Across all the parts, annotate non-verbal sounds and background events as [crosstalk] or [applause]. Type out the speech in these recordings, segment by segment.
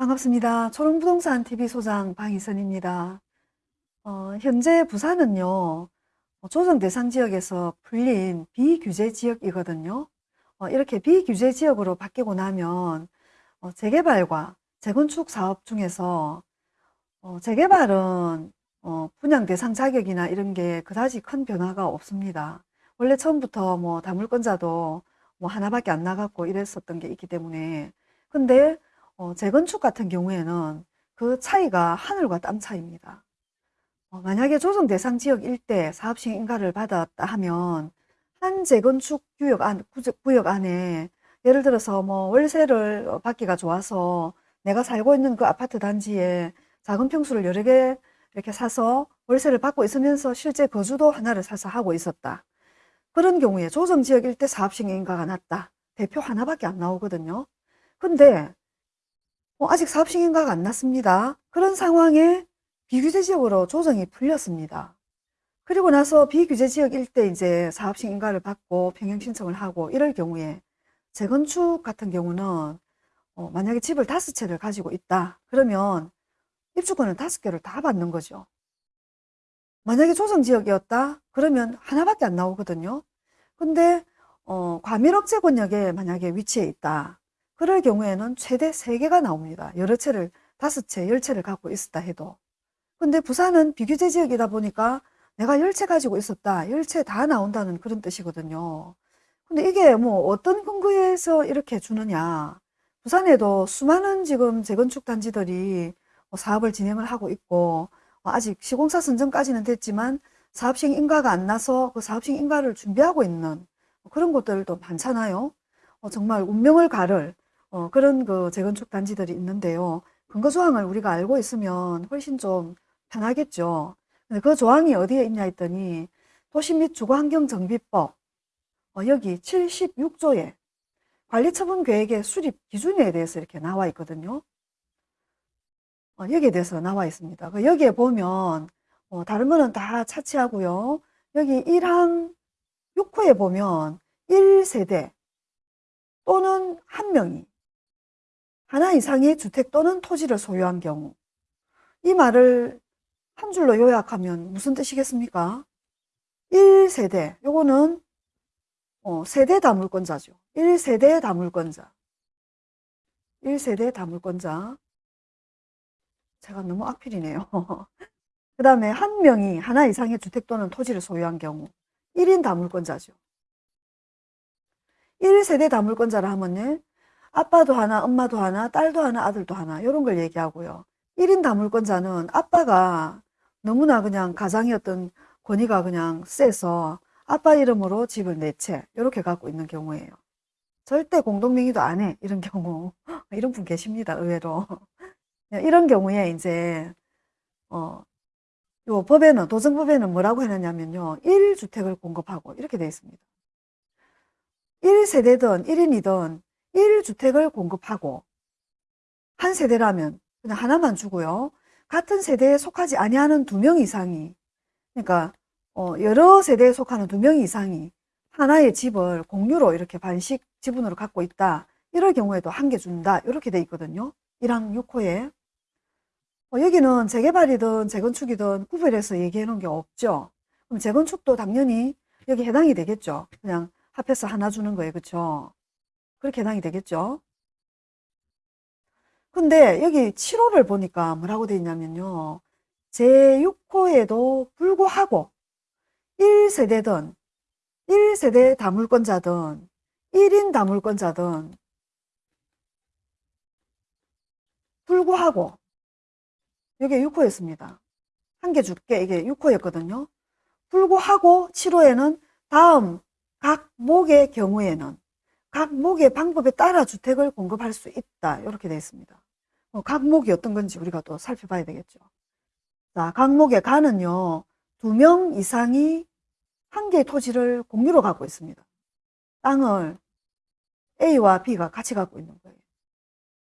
반갑습니다. 초롱부동산 TV 소장 방희선입니다. 어, 현재 부산은요, 어, 조정 대상 지역에서 풀린 비규제 지역이거든요. 어, 이렇게 비규제 지역으로 바뀌고 나면 어, 재개발과 재건축 사업 중에서 어, 재개발은 어, 분양 대상 자격이나 이런 게 그다지 큰 변화가 없습니다. 원래 처음부터 뭐 다물권자도 뭐 하나밖에 안 나갔고 이랬었던 게 있기 때문에 근데 어, 재건축 같은 경우에는 그 차이가 하늘과 땅 차이입니다. 어, 만약에 조정 대상 지역 일대 사업식 인가를 받았다 하면 한 재건축 구역 안, 구역 안에 예를 들어서 뭐 월세를 받기가 좋아서 내가 살고 있는 그 아파트 단지에 작은 평수를 여러 개 이렇게 사서 월세를 받고 있으면서 실제 거주도 하나를 사서 하고 있었다. 그런 경우에 조정지역 일대 사업식 인가가 났다. 대표 하나밖에 안 나오거든요. 근데 어, 아직 사업식 인가가 안 났습니다. 그런 상황에 비규제 지역으로 조정이 풀렸습니다. 그리고 나서 비규제 지역 일대 이제 사업식 인가를 받고 평형 신청을 하고 이럴 경우에 재건축 같은 경우는 어, 만약에 집을 다섯 채를 가지고 있다. 그러면 입주권은 다섯 개를 다 받는 거죠. 만약에 조정 지역이었다? 그러면 하나밖에 안 나오거든요. 근데 어, 과밀억제 권역에 만약에 위치해 있다. 그럴 경우에는 최대 세개가 나옵니다. 여러 채를, 다섯 채, 열 채를 갖고 있었다 해도. 근데 부산은 비규제 지역이다 보니까 내가 열채 가지고 있었다. 열채다 나온다는 그런 뜻이거든요. 근데 이게 뭐 어떤 근거에서 이렇게 주느냐. 부산에도 수많은 지금 재건축 단지들이 뭐 사업을 진행을 하고 있고 뭐 아직 시공사 선정까지는 됐지만 사업식 인가가 안 나서 그 사업식 인가를 준비하고 있는 그런 곳들도 많잖아요. 어, 정말 운명을 가를 어, 그런 그 재건축 단지들이 있는데요. 근거 조항을 우리가 알고 있으면 훨씬 좀 편하겠죠. 근데 그 조항이 어디에 있냐 했더니 도시 및 주거환경정비법 어, 여기 76조에 관리처분 계획의 수립 기준에 대해서 이렇게 나와 있거든요. 어, 여기에 대해서 나와 있습니다. 그 여기에 보면 어, 다른 거는 다 차치하고요. 여기 1항 6호에 보면 1세대 또는 한 명이 하나 이상의 주택 또는 토지를 소유한 경우 이 말을 한 줄로 요약하면 무슨 뜻이겠습니까? 1세대 요거는 어, 세대 다물권자죠. 1세대 다물권자 1세대 다물권자 제가 너무 악필이네요. [laughs] 그 다음에 한 명이 하나 이상의 주택 또는 토지를 소유한 경우 1인 다물권자죠. 1세대 다물권자라 하면요. 아빠도 하나, 엄마도 하나, 딸도 하나, 아들도 하나 이런 걸 얘기하고요. 1인 다물권자는 아빠가 너무나 그냥 어떤 권위가 그냥 세서 아빠 이름으로 집을 네채 이렇게 갖고 있는 경우예요. 절대 공동명의도 안 해. 이런 경우. [laughs] 이런 분 계십니다. 의외로. 이런 경우에 이제 어, 요 법에는 도정법에는 뭐라고 해놨냐면요. 1주택을 공급하고 이렇게 되어 있습니다. 1세대든 1인이든 1주택을 공급하고 한 세대라면 그냥 하나만 주고요. 같은 세대에 속하지 아니하는 두 명 이상이 그러니까 어, 여러 세대에 속하는 두 명 이상이 하나의 집을 공유로 이렇게 반씩 지분으로 갖고 있다. 이럴 경우에도 한 개 준다. 이렇게 돼 있거든요. 1항 6호에. 어, 여기는 재개발이든 재건축이든 구별해서 얘기해 놓은 게 없죠. 그럼 재건축도 당연히 여기 해당이 되겠죠. 그냥 합해서 하나 주는 거예요. 그렇죠? 그렇게 해당이 되겠죠. 근데 여기 7호를 보니까 뭐라고 되어 있냐면요. 제6호에도 불구하고 1세대든 1세대 다물권자든 1인 다물권자든 불구하고 이게 6호였습니다. 한 개 줄게 이게 6호였거든요. 불구하고 7호에는 다음 각 목의 경우에는 각 목의 방법에 따라 주택을 공급할 수 있다. 이렇게 되어 있습니다. 어, 각 목이 어떤 건지 우리가 또 살펴봐야 되겠죠. 자, 각 목의 가는요. 두 명 이상이 한 개의 토지를 공유로 갖고 있습니다. 땅을 A와 B가 같이 갖고 있는 거예요.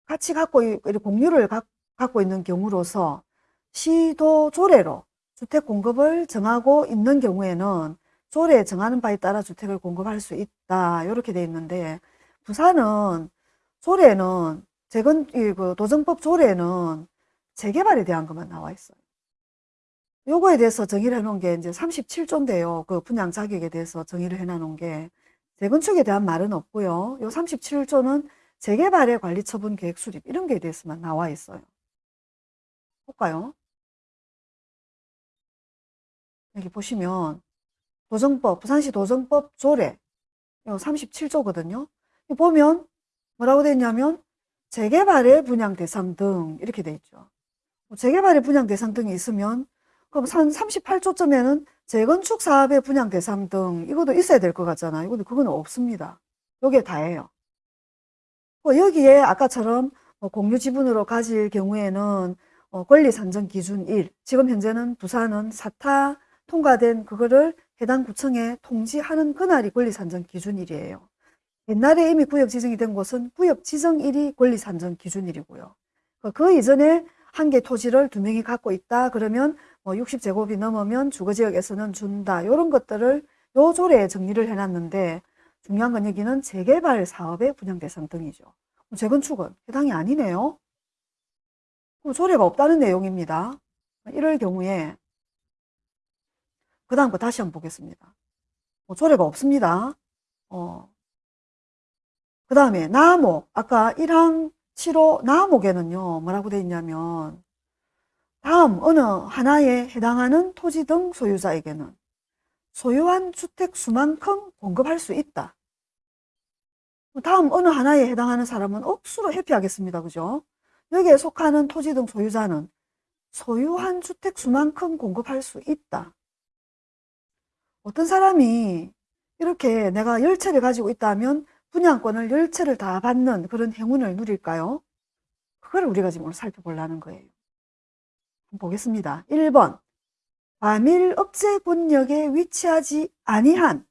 같이 갖고 공유를 갖고 있는 경우로서 시도 조례로 주택 공급을 정하고 있는 경우에는 조례에 정하는 바에 따라 주택을 공급할 수 있다. 이렇게 돼 있는데 부산은 조례는 재건, 이, 그 도정법 조례는 재개발에 대한 것만 나와 있어요. 요거에 대해서 정의를 해놓은 게 이제 37조인데요. 그 분양 자격에 대해서 정의를 해놓은 게 재건축에 대한 말은 없고요. 요 37조는 재개발의 관리 처분 계획 수립 이런 게 대해서만 나와 있어요. 볼까요? 여기 보시면 도정법, 부산시 도정법 조례 요 37조거든요. 보면 뭐라고 되어 있냐면 재개발의 분양 대상 등 이렇게 돼 있죠. 뭐 재개발의 분양 대상 등이 있으면 그럼 38조점에는 재건축 사업의 분양 대상 등 이것도 있어야 될 것 같잖아요. 근데 그건 없습니다. 요게 다예요. 뭐 여기에 아까처럼 뭐 공유 지분으로 가질 경우에는 어 권리 산정 기준 1. 지금 현재는 부산은 사타 통과된 그거를 해당 구청에 통지하는 그날이 권리 산정 기준 1이에요. 옛날에 이미 구역 지정이 된 곳은 구역 지정일이 권리 산정 기준일이고요. 그 이전에 한 개 토지를 두 명이 갖고 있다 그러면 뭐 60제곱이 넘으면 주거지역에서는 준다 이런 것들을 요 조례에 정리를 해놨는데 중요한 건 여기는 재개발 사업의 분양 대상 등이죠. 재건축은 해당이 아니네요. 조례가 없다는 내용입니다. 이럴 경우에 그 다음 거 다시 한번 보겠습니다. 뭐 조례가 없습니다. 어, 그 다음에 나목 아까 1항 7호 나목에는요 뭐라고 되어 있냐면 다음 어느 하나에 해당하는 토지 등 소유자에게는 소유한 주택 수만큼 공급할 수 있다. 다음 어느 하나에 해당하는 사람은 억수로 회피하겠습니다. 그죠? 여기에 속하는 토지 등 소유자는 소유한 주택 수만큼 공급할 수 있다. 어떤 사람이 이렇게 내가 열채를 가지고 있다면 분양권을 열채를 다 받는 그런 행운을 누릴까요? 그걸 우리가 지금 오늘 살펴보려는 거예요. 보겠습니다. 1번 과밀 억제 권역에 위치하지 아니한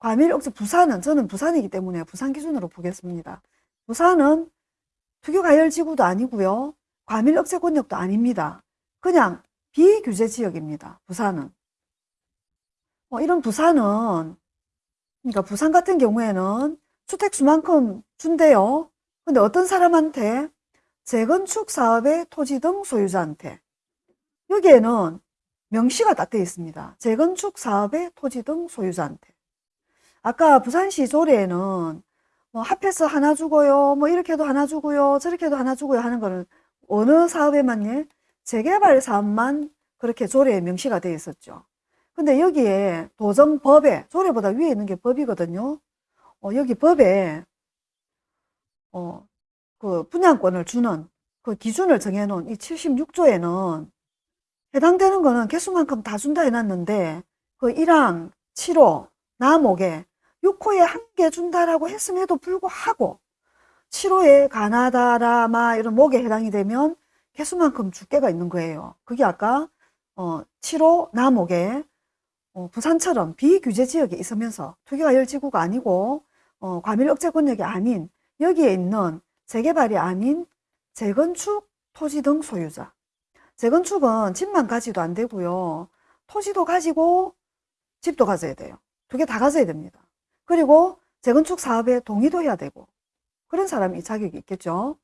과밀 억제 부산은 저는 부산이기 때문에 부산 기준으로 보겠습니다. 부산은 투교가열지구도 아니고요. 과밀 억제 권역도 아닙니다. 그냥 비규제 지역입니다. 부산은. 어, 이런 부산은 그러니까 부산 같은 경우에는 주택수만큼 준대요. 근데 어떤 사람한테 재건축 사업의 토지 등 소유자한테 여기에는 명시가 딱 되어 있습니다. 재건축 사업의 토지 등 소유자한테 아까 부산시 조례에는 뭐 합해서 하나 주고요 뭐 이렇게도 하나 주고요 저렇게도 하나 주고요 하는 거는 어느 사업에만 재개발 사업만 그렇게 조례에 명시가 되어 있었죠. 근데 여기에 도정법에 조례보다 위에 있는 게 법이거든요. 어, 여기 법에 어, 그 분양권을 주는 그 기준을 정해놓은 이 76조에는 해당되는 거는 개수만큼 다 준다 해놨는데 그 1항 7호 나목에 6호에 한 개 준다라고 했음에도 불구하고 7호에 가나다라마 이런 목에 해당이 되면 개수만큼 주께가 있는 거예요. 그게 아까 어, 7호 나목에 어, 부산처럼 비규제 지역에 있으면서 투기가 열지구가 아니고 어, 과밀 억제 권역이 아닌 여기에 있는 재개발이 아닌 재건축 토지 등 소유자. 재건축은 집만 가지도 안 되고요. 토지도 가지고 집도 가져야 돼요. 두 개 다 가져야 됩니다. 그리고 재건축 사업에 동의도 해야 되고 그런 사람이 자격이 있겠죠.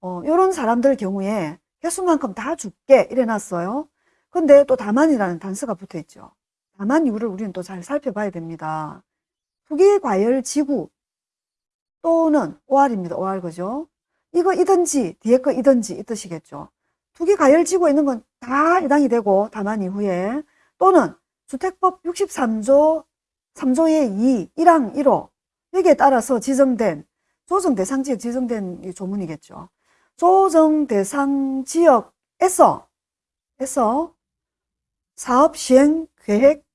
어, 이런 사람들 경우에 개수만큼 다 줄게 이래 놨어요. 근데 또 다만이라는 단서가 붙어 있죠 다만 이유를 우리는 또 잘 살펴봐야 됩니다. 투기과열 지구 또는 OR입니다. OR 그죠? 이거 이든지 뒤에 거 이든지 이 뜻이겠죠. 투기과열 지구에 있는 건 다 해당이 되고 다만 이후에 또는 주택법 63조 3조의 2 1항 1호 여기에 따라서 지정된 조정 대상 지역 지정된 조문이겠죠. 조정 대상 지역에서 에서 사업 시행 계획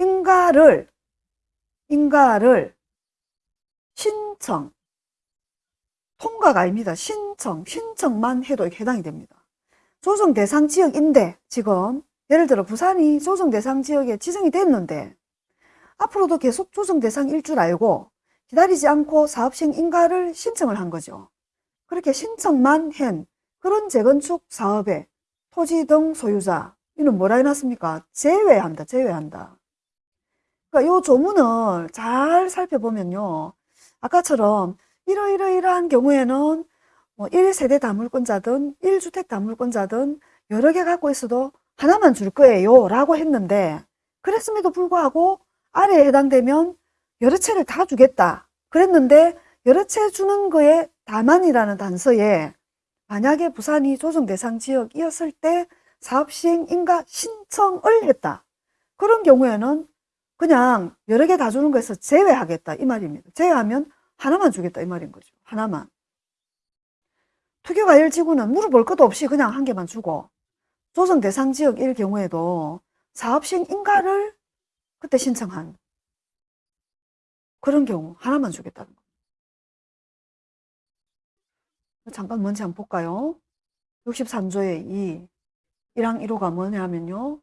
인가를 인가를 신청 통과가 아닙니다. 신청 신청만 해도 해당이 됩니다. 조정 대상 지역인데 지금 예를 들어 부산이 조정 대상 지역에 지정이 됐는데 앞으로도 계속 조정 대상일 줄 알고 기다리지 않고 사업 시행 인가를 신청을 한 거죠. 그렇게 신청만 한 그런 재건축 사업의 토지 등 소유자 이는 뭐라 해놨습니까? 제외한다. 제외한다. 그러니까 이 조문을 잘 살펴보면요. 아까처럼 이러이러이러한 경우에는 뭐 1세대 다물권자든 1주택 다물권자든 여러 개 갖고 있어도 하나만 줄 거예요 라고 했는데 그랬음에도 불구하고 아래에 해당되면 여러 채를 다 주겠다 그랬는데 여러 채 주는 거에 다만이라는 단서에 만약에 부산이 조정 대상 지역이었을 때 사업 시행 인가 신청을 했다. 그런 경우에는 그냥 여러 개 다 주는 거에서 제외하겠다 이 말입니다. 제외하면 하나만 주겠다 이 말인 거죠. 하나만. 투기과열지구는 물어볼 것도 없이 그냥 한 개만 주고 조정 대상 지역일 경우에도 사업 시행 인가를 그때 신청한 그런 경우 하나만 주겠다는 거. 잠깐 뭔지 한번 볼까요? 63조의 2 1항 1호가 뭐냐면요.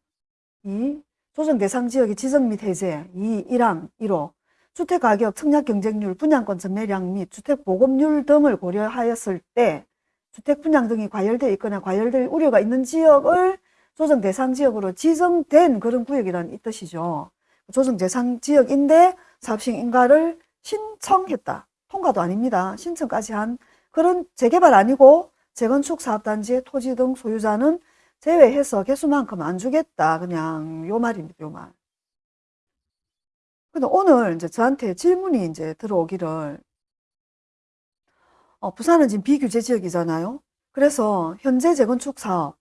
이 조정 대상 지역의 지정 및 해제 2 1항 1호 주택가격, 청약 경쟁률, 분양권 전매량 및 주택 보급률 등을 고려하였을 때 주택 분양 등이 과열되어 있거나 과열될 우려가 있는 지역을 조정 대상 지역으로 지정된 그런 구역이라는 이 뜻이죠. 조정 대상 지역인데 사업시행 인가를 신청했다. 통과도 아닙니다. 신청까지 한 그런 재개발 아니고 재건축 사업단지의 토지 등 소유자는 제외해서 개수만큼 안 주겠다. 그냥 요 말입니다. 요 말. 근데 오늘 이제 저한테 질문이 이제 들어오기를 어, 부산은 지금 비규제 지역이잖아요. 그래서 현재 재건축 사업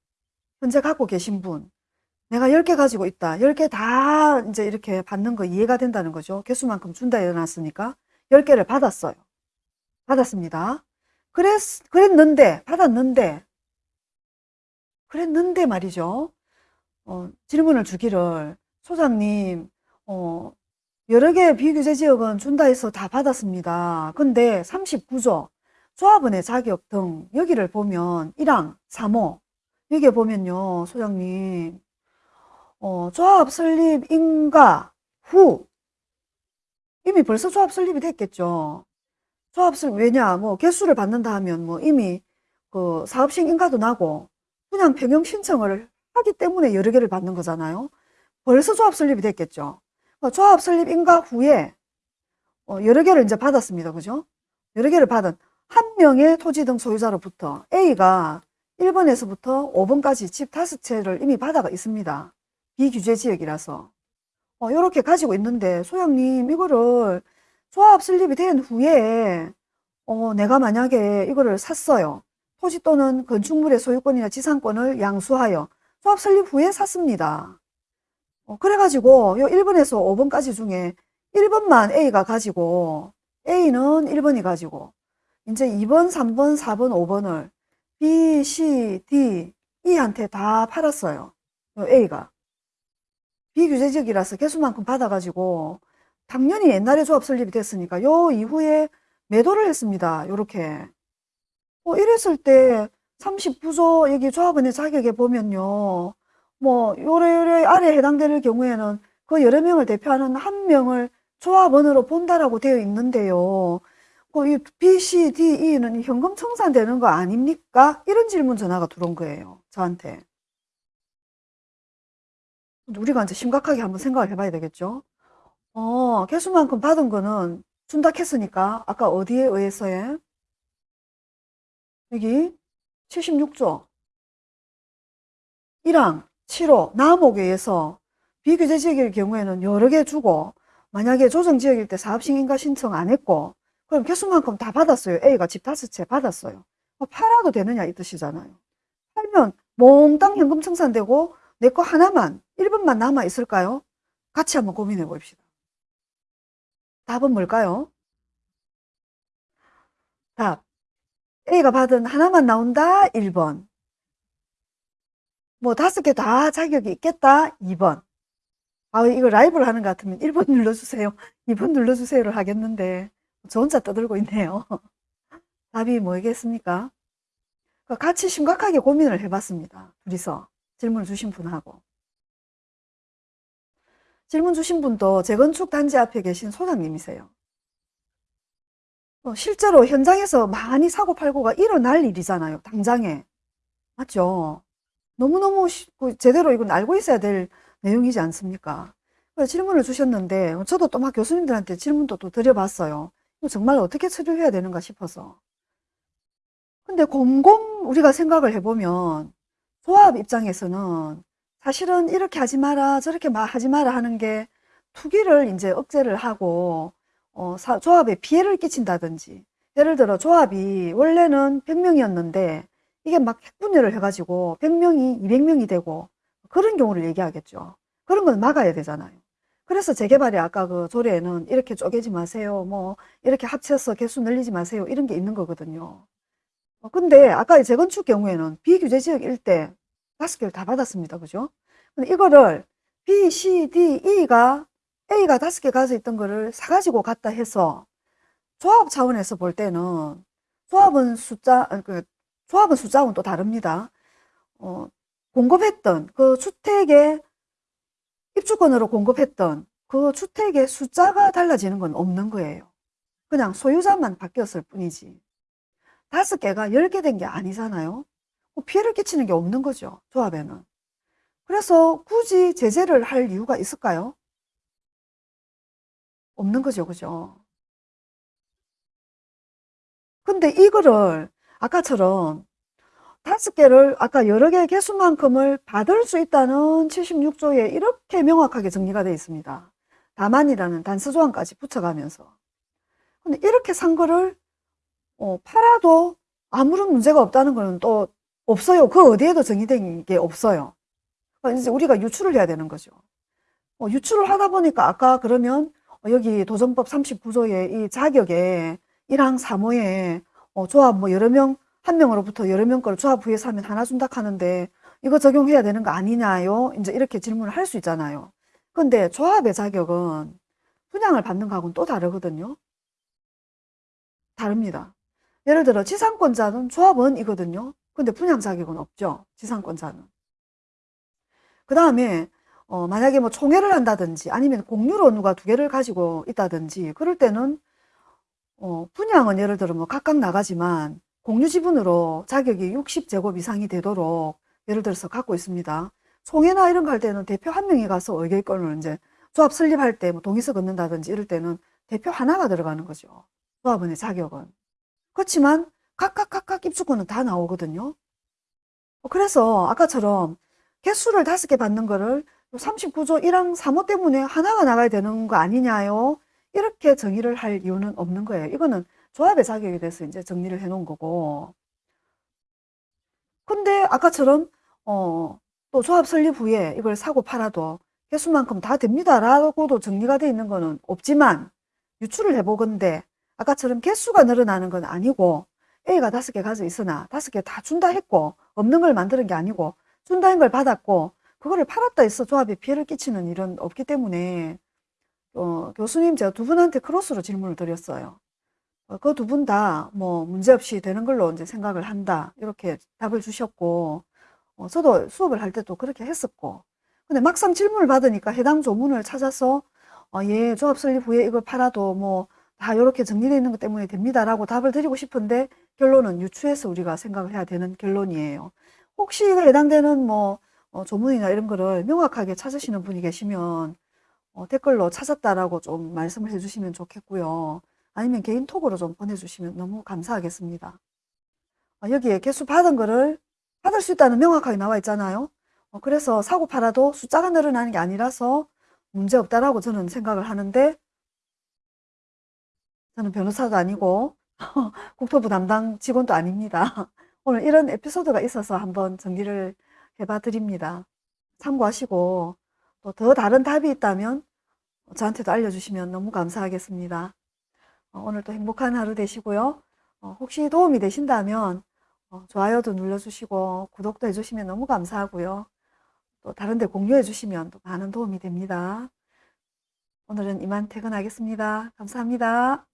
현재 갖고 계신 분 내가 10개 가지고 있다. 10개 다 이제 이렇게 받는 거 이해가 된다는 거죠. 개수만큼 준다 해놨으니까 10개를 받았어요. 받았습니다. 그랬, 그랬는데, 받았는데, 그랬는데 말이죠. 어, 질문을 주기를, 소장님, 어, 여러 개 비규제 지역은 준다 해서 다 받았습니다. 근데 39조, 조합원의 자격 등, 여기를 보면 1항, 3호, 여기에 보면요, 소장님, 어, 조합 설립 인가 후, 이미 벌써 조합 설립이 됐겠죠. 조합 설립, 왜냐, 뭐, 개수를 받는다 하면 뭐 이미 그 사업식 인가도 나고, 그냥 평형 신청을 하기 때문에 여러 개를 받는 거잖아요. 벌써 조합 설립이 됐겠죠. 어, 조합 설립 인가 후에 어, 여러 개를 이제 받았습니다. 그죠? 여러 개를 받은 한 명의 토지 등 소유자로부터 A가 1번에서부터 5번까지 집 다섯 채를 이미 받아가 있습니다. 비규제 지역이라서. 어, 이렇게 가지고 있는데 소장님 이거를 조합 설립이 된 후에 어, 내가 만약에 이거를 샀어요. 토지 또는 건축물의 소유권이나 지상권을 양수하여 조합 설립 후에 샀습니다. 어, 그래가지고 요 1번에서 5번까지 중에 1번만 A가 가지고 A는 1번이 가지고 이제 2번, 3번, 4번, 5번을 B, C, D, E한테 다 팔았어요. 요 A가. 비규제적이라서 개수만큼 받아가지고 당연히 옛날에 조합 설립이 됐으니까 요 이후에 매도를 했습니다. 요렇게. 어, 이랬을 때 39조 여기 조합원의 자격에 보면요. 뭐 요래 요래 아래 해당되는 경우에는 그 여러 명을 대표하는 한 명을 조합원으로 본다라고 되어 있는데요. 그 B, C, D, E는 현금 청산되는 거 아닙니까? 이런 질문 전화가 들어온 거예요. 저한테. 우리가 이제 심각하게 한번 생각을 해봐야 되겠죠. 어, 개수만큼 받은 거는 준다 했으니까 아까 어디에 의해서에 여기 76조 1항 7호 남옥에 의해서 비규제 지역일 경우에는 여러 개 주고 만약에 조정 지역일 때 사업식인가 신청 안 했고 그럼 개수만큼 다 받았어요. A가 집 다섯 채 받았어요. 뭐 팔아도 되느냐 이 뜻이잖아요. 팔면 몽땅 현금 청산되고 내 거 하나만 1번만 남아 있을까요? 같이 한번 고민해 봅시다. 답은 뭘까요? 답. A가 받은 하나만 나온다. 1번. 뭐 다섯 개 다 자격이 있겠다. 2번. 아, 이거 라이브를 하는 것 같으면 1번 눌러주세요. 2번 눌러주세요를 하겠는데 저 혼자 떠들고 있네요. [laughs] 답이 뭐겠습니까? 같이 심각하게 고민을 해봤습니다. 둘이서 질문을 주신 분하고. 질문 주신 분도 재건축 단지 앞에 계신 소장님이세요. 어, 실제로 현장에서 많이 사고 팔고가 일어날 일이잖아요. 당장에. 맞죠? 너무너무 그 제대로 이건 알고 있어야 될 내용이지 않습니까? 질문을 주셨는데 저도 또 막 교수님들한테 질문도 또 드려봤어요. 정말 어떻게 처리를 해야 되는가 싶어서. 근데 곰곰 우리가 생각을 해보면 조합 입장에서는 사실은 이렇게 하지 마라 저렇게 하지 마라 하는 게 투기를 이제 억제를 하고 어, 사, 조합에 피해를 끼친다든지 예를 들어 조합이 원래는 100명이었는데 이게 막 핵분열을 해가지고 100명이 200명이 되고 그런 경우를 얘기하겠죠. 그런 건 막아야 되잖아요. 그래서 재개발이 아까 그 조례에는 이렇게 쪼개지 마세요. 뭐 이렇게 합쳐서 개수 늘리지 마세요. 이런 게 있는 거거든요. 어, 근데 아까 재건축 경우에는 비규제 지역 일대 다섯 개를 다 받았습니다. 그죠? 근데 이거를 B, C, D, E가 A가 다섯 개 가져 있던 거를 사가지고 갔다 해서 조합 차원에서 볼 때는 조합은 숫자, 그 조합은 숫자하고는 또 다릅니다. 어, 공급했던 그 주택의 입주권으로 공급했던 그 주택의 숫자가 달라지는 건 없는 거예요. 그냥 소유자만 바뀌었을 뿐이지. 다섯 개가 열 개 된 게 아니잖아요. 뭐 피해를 끼치는 게 없는 거죠. 조합에는. 그래서 굳이 제재를 할 이유가 있을까요? 없는 거죠. 그죠? 근데 이거를 아까처럼 다섯 개를 아까 여러 개의 개수만큼을 받을 수 있다는 76조에 이렇게 명확하게 정리가 되어 있습니다. 다만이라는 단서조항까지 붙여가면서. 근데 이렇게 산 거를 어, 팔아도 아무런 문제가 없다는 거는 또 없어요. 그 어디에도 정의된 게 없어요. 그러니까 이제 우리가 유출을 해야 되는 거죠. 어, 유출을 하다 보니까 아까 그러면 어, 여기 도정법 39조의 이 자격에 1항 3호에 어, 조합 뭐 여러 명, 한 명으로부터 여러 명 거를 조합 후에 사면 하나 준다 하는데 이거 적용해야 되는 거 아니냐요? 이제 이렇게 질문을 할 수 있잖아요. 근데 조합의 자격은 분양을 받는 거하고는 또 다르거든요. 다릅니다. 예를 들어 지상권자는 조합은 이거든요. 근데 분양 자격은 없죠. 지상권자는. 그 다음에 어, 만약에 뭐 총회를 한다든지 아니면 공유로 누가 두 개를 가지고 있다든지 그럴 때는 어, 분양은 예를 들어 뭐 각각 나가지만 공유 지분으로 자격이 60제곱 이상이 되도록 예를 들어서 갖고 있습니다. 총회나 이런 거 할 때는 대표 한 명이 가서 의결권을 이제 조합 설립할 때 뭐 동의서 걷는다든지 이럴 때는 대표 하나가 들어가는 거죠. 조합원의 자격은. 그렇지만 각각 각각 입주권은 다 나오거든요. 어, 그래서 아까처럼 개수를 다섯 개 받는 거를 39조 1항 3호 때문에 하나가 나가야 되는 거 아니냐요? 이렇게 정의를 할 이유는 없는 거예요. 이거는 조합의 자격에 대해서 이제 정리를 해 놓은 거고. 근데 아까처럼 어, 또 조합 설립 후에 이걸 사고 팔아도 개수만큼 다 됩니다. 라고도 정리가 돼 있는 거는 없지만 유출을 해보건데 아까처럼 개수가 늘어나는 건 아니고 A가 다섯 개 가져 있으나 다섯 개 다 준다 했고 없는 걸 만드는 게 아니고 준다는 걸 받았고 그거를 팔았다 해서 조합에 피해를 끼치는 일은 없기 때문에 어, 교수님 제가 두 분한테 크로스로 질문을 드렸어요. 어, 그두 분 다 뭐 문제없이 되는 걸로 이제 생각을 한다 이렇게 답을 주셨고 어, 저도 수업을 할 때도 그렇게 했었고 근데 막상 질문을 받으니까 해당 조문을 찾아서 어, 예 조합 설립 후에 이걸 팔아도 뭐 다 이렇게 정리되어 있는 것 때문에 됩니다라고 답을 드리고 싶은데 결론은 유추해서 우리가 생각을 해야 되는 결론이에요. 혹시 해당되는 뭐 어, 조문이나 이런 거를 명확하게 찾으시는 분이 계시면 어, 댓글로 찾았다라고 좀 말씀을 해주시면 좋겠고요. 아니면 개인 톡으로 좀 보내주시면 너무 감사하겠습니다. 어, 여기에 개수 받은 거를 받을 수 있다는 명확하게 나와 있잖아요. 어, 그래서 사고 팔아도 숫자가 늘어나는 게 아니라서 문제 없다라고 저는 생각을 하는데 저는 변호사도 아니고 [laughs] 국토부 담당 직원도 아닙니다. [laughs] 오늘 이런 에피소드가 있어서 한번 정리를 해봐 드립니다. 참고하시고 또 더 다른 답이 있다면 저한테도 알려주시면 너무 감사하겠습니다. 어, 오늘도 행복한 하루 되시고요. 어, 혹시 도움이 되신다면 어, 좋아요도 눌러주시고 구독도 해주시면 너무 감사하고요. 또 다른 데 공유해 주시면 또 많은 도움이 됩니다. 오늘은 이만 퇴근하겠습니다. 감사합니다.